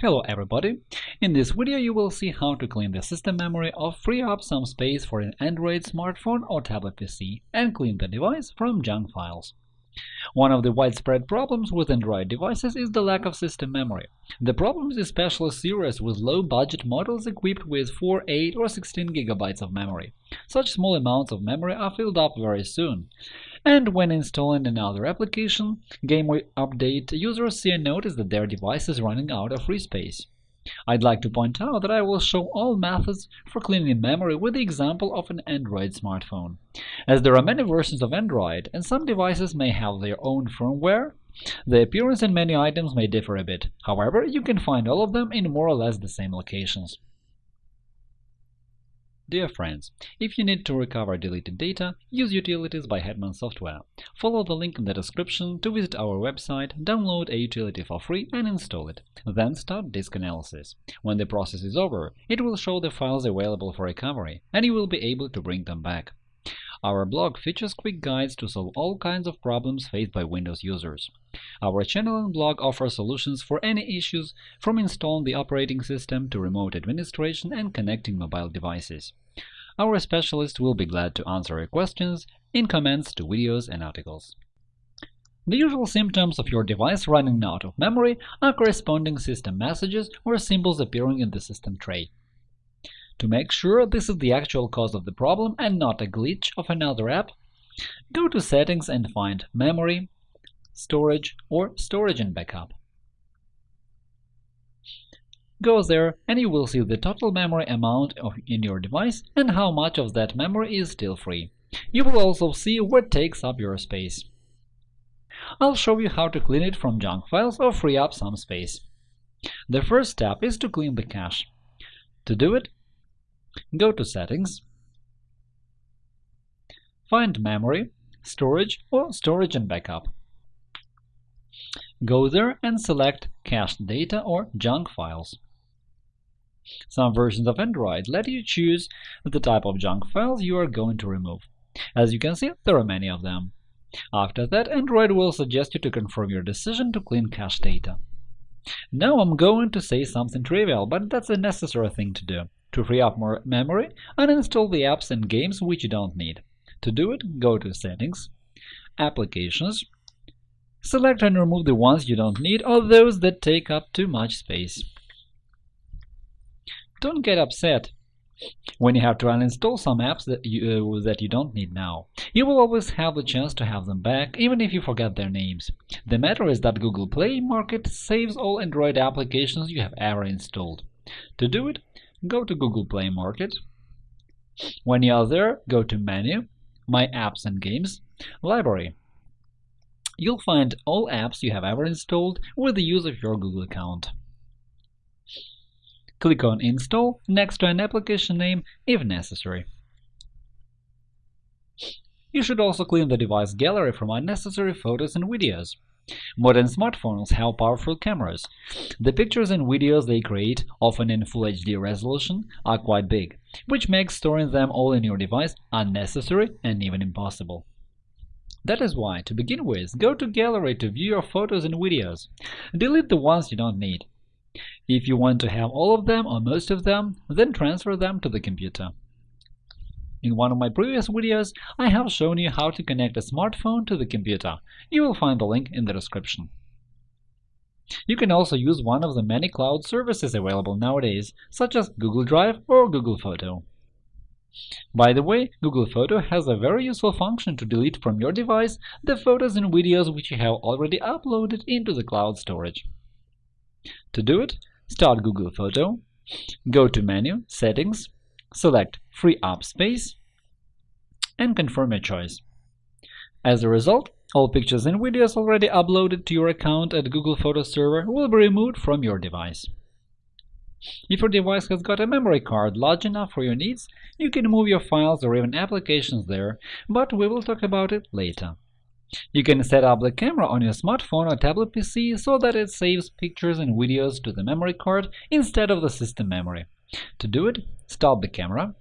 Hello everybody! In this video you will see how to clean the system memory or free up some space for an Android smartphone or tablet PC and clean the device from junk files. One of the widespread problems with Android devices is the lack of system memory. The problem is especially serious with low-budget models equipped with 4, 8 or 16 GB of memory. Such small amounts of memory are filled up very soon. And when installing another application, game update, users see a notice that their device is running out of free space. I'd like to point out that I will show all methods for cleaning memory with the example of an Android smartphone. As there are many versions of Android, and some devices may have their own firmware, the appearance and many items may differ a bit. However, you can find all of them in more or less the same locations. Dear friends, if you need to recover deleted data, use Utilities by Hetman Software. Follow the link in the description to visit our website, download a utility for free and install it. Then start disk analysis. When the process is over, it will show the files available for recovery, and you will be able to bring them back. Our blog features quick guides to solve all kinds of problems faced by Windows users. Our channel and blog offer solutions for any issues, from installing the operating system to remote administration and connecting mobile devices. Our specialist will be glad to answer your questions in comments to videos and articles. The usual symptoms of your device running out of memory are corresponding system messages or symbols appearing in the system tray. To make sure this is the actual cause of the problem and not a glitch of another app, go to Settings and find Memory, Storage or Storage and Backup. Go there and you will see the total memory amount of, in your device and how much of that memory is still free. You will also see what takes up your space. I'll show you how to clean it from junk files or free up some space. The first step is to clean the cache. To do it, Go to Settings, find Memory, Storage or Storage and Backup. Go there and select Cached Data or Junk Files. Some versions of Android let you choose the type of junk files you are going to remove. As you can see, there are many of them. After that, Android will suggest you to confirm your decision to clean cache data. Now I'm going to say something trivial, but that's a necessary thing to do. To free up more memory, uninstall the apps and games which you don't need. To do it, go to Settings, Applications, select and remove the ones you don't need or those that take up too much space. Don't get upset when you have to uninstall some apps that you, uh, that you don't need now. You will always have the chance to have them back, even if you forget their names. The matter is that Google Play Market saves all Android applications you have ever installed. To do it, go to Google Play Market. When you are there, go to Menu, My Apps and Games, Library. You'll find all apps you have ever installed with the use of your Google account. Click on Install next to an application name if necessary. You should also clean the device gallery from unnecessary photos and videos. Modern smartphones have powerful cameras. The pictures and videos they create, often in Full HD resolution, are quite big, which makes storing them all in your device unnecessary and even impossible. That is why, to begin with, go to Gallery to view your photos and videos. Delete the ones you don't need. If you want to have all of them or most of them, then transfer them to the computer. In one of my previous videos, I have shown you how to connect a smartphone to the computer. You will find the link in the description. You can also use one of the many cloud services available nowadays, such as Google Drive or Google Photo. By the way, Google Photo has a very useful function to delete from your device the photos and videos which you have already uploaded into the cloud storage. To do it, start Google Photo, go to Menu, Settings, select Free Up Space, and confirm your choice. As a result, all pictures and videos already uploaded to your account at Google Photo Server will be removed from your device. If your device has got a memory card large enough for your needs, you can move your files or even applications there, but we will talk about it later. You can set up the camera on your smartphone or tablet PC so that it saves pictures and videos to the memory card instead of the system memory. To do it, stop the camera,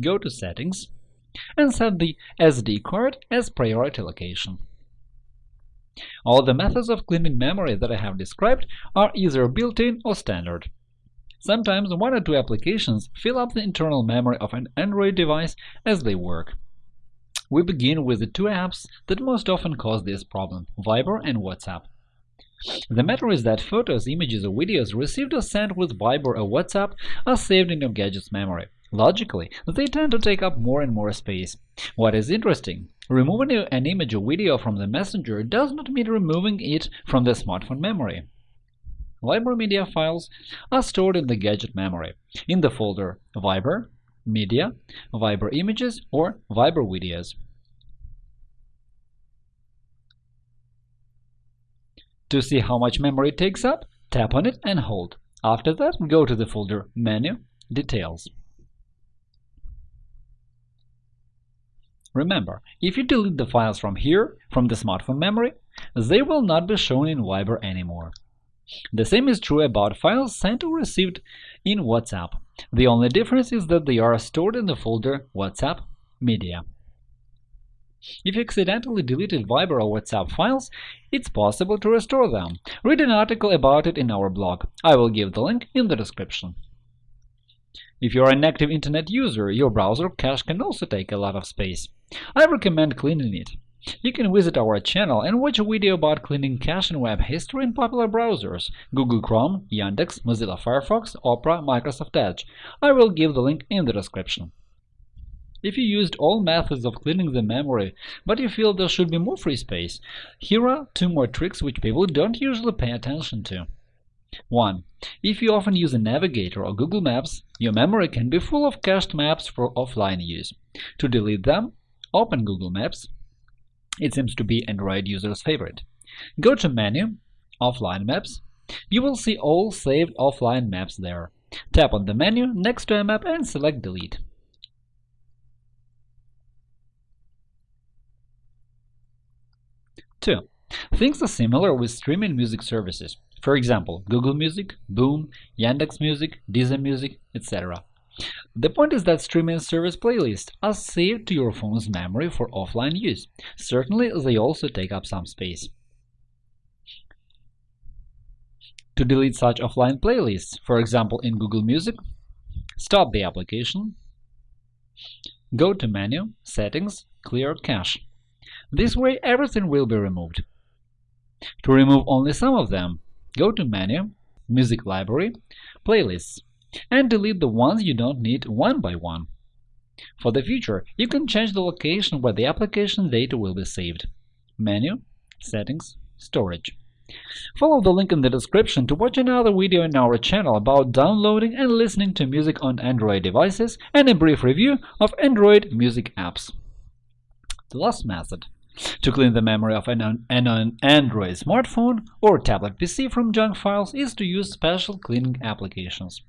go to Settings, and set the SD card as priority location. All the methods of cleaning memory that I have described are either built-in or standard. Sometimes one or two applications fill up the internal memory of an Android device as they work. We begin with the two apps that most often cause this problem – Viber and WhatsApp. The matter is that photos, images, or videos received or sent with Viber or WhatsApp are saved in your gadget's memory. Logically, they tend to take up more and more space. What is interesting, removing an image or video from the messenger does not mean removing it from the smartphone memory. Viber media files are stored in the gadget memory, in the folder Viber, Media, Viber Images, or Viber Videos. To see how much memory it takes up, tap on it and hold. After that, go to the folder Menu, Details. Remember, if you delete the files from here, from the smartphone memory, they will not be shown in Viber anymore. The same is true about files sent or received in WhatsApp. The only difference is that they are stored in the folder WhatsApp Media. If you accidentally deleted Viber or WhatsApp files, it's possible to restore them. Read an article about it in our blog. I will give the link in the description. If you're an active Internet user, your browser cache can also take a lot of space. I recommend cleaning it. You can visit our channel and watch a video about cleaning cache and web history in popular browsers – Google Chrome, Yandex, Mozilla Firefox, Opera, Microsoft Edge. I will give the link in the description. If you used all methods of cleaning the memory, but you feel there should be more free space, here are two more tricks which people don't usually pay attention to. 1. If you often use a navigator or Google Maps, your memory can be full of cached maps for offline use. To delete them, open Google Maps, it seems to be Android users' favorite. Go to Menu, Offline Maps. You will see all saved offline maps there. Tap on the menu next to a map and select Delete. Two. Things are similar with streaming music services. For example, Google Music, Boom, Yandex Music, Deezer Music, etc. The point is that streaming service playlists are saved to your phone's memory for offline use. Certainly, they also take up some space. To delete such offline playlists, for example in Google Music, stop the application, go to Menu, Settings, Clear Cache. This way everything will be removed. To remove only some of them, go to Menu, Music Library, Playlists and delete the ones you don't need one by one. For the future, you can change the location where the application data will be saved. Menu, Settings, Storage. Follow the link in the description to watch another video in our channel about downloading and listening to music on Android devices and a brief review of Android music apps. The last method to clean the memory of an, an Android smartphone or tablet PC from junk files is to use special cleaning applications.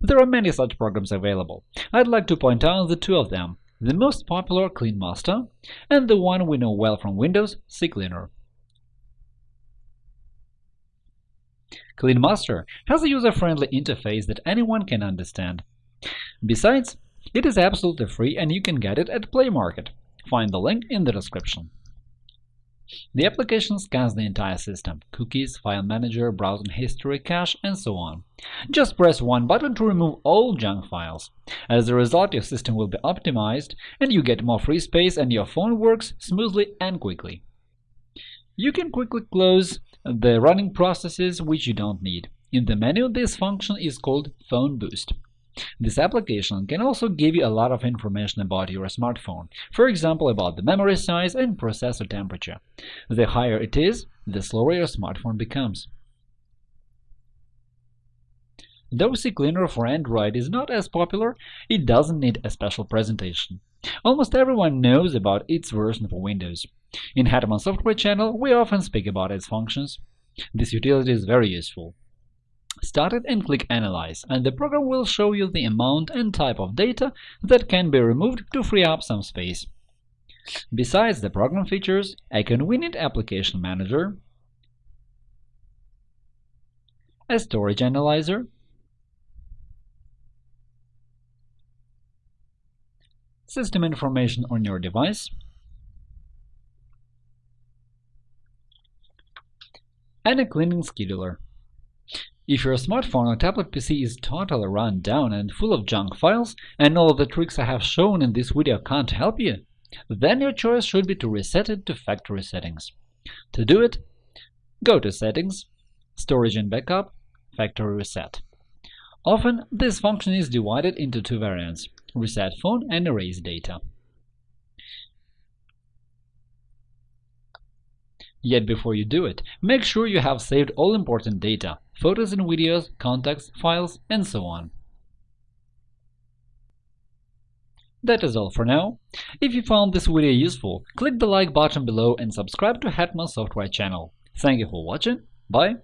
There are many such programs available. I'd like to point out the two of them, the most popular CleanMaster and the one we know well from Windows, CCleaner. CleanMaster has a user-friendly interface that anyone can understand. Besides, it is absolutely free and you can get it at Play Market. Find the link in the description. The application scans the entire system – cookies, file manager, browsing history, cache, and so on. Just press one button to remove all junk files. As a result, your system will be optimized, and you get more free space and your phone works smoothly and quickly. You can quickly close the running processes which you don't need. In the menu, this function is called Phone Boost. This application can also give you a lot of information about your smartphone, for example about the memory size and processor temperature. The higher it is, the slower your smartphone becomes. Though CCleaner for Android is not as popular, it doesn't need a special presentation. Almost everyone knows about its version for Windows. In Hetman Software channel, we often speak about its functions. This utility is very useful. Start it and click Analyze, and the program will show you the amount and type of data that can be removed to free up some space. Besides, the program features a convenient application manager, a storage analyzer, system information on your device, and a cleaning scheduler. If your smartphone or tablet PC is totally run down and full of junk files, and all the tricks I have shown in this video can't help you, then your choice should be to reset it to factory settings. To do it, go to Settings, Storage and Backup, Factory Reset. Often, this function is divided into two variants – Reset Phone and Erase Data. Yet before you do it, make sure you have saved all important data – photos and videos, contacts, files, and so on. That is all for now. If you found this video useful, click the like button below and subscribe to Hetman Software channel. Thank you for watching. Bye.